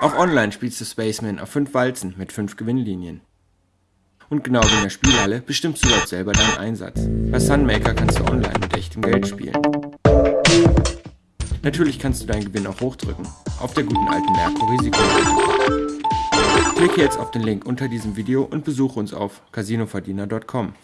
Auch online spielst du Spaceman auf 5 Walzen mit 5 Gewinnlinien. Und genau wie in der Spielhalle bestimmst du dort selber deinen Einsatz. Bei Sunmaker kannst du online mit echtem Geld spielen. Natürlich kannst du deinen Gewinn auch hochdrücken, auf der guten alten Merkur Risiko. Klicke jetzt auf den Link unter diesem Video und besuche uns auf casinoverdiener.com.